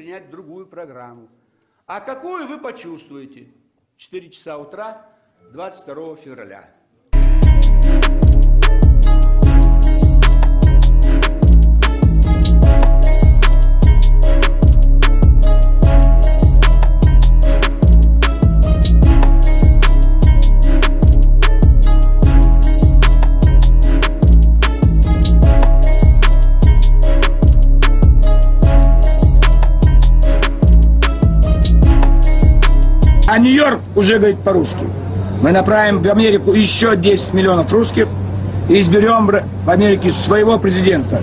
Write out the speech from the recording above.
принять другую программу. А какую вы почувствуете? 4 часа утра 22 февраля. А Нью-Йорк уже говорит по-русски. Мы направим в Америку еще 10 миллионов русских и изберем в Америке своего президента.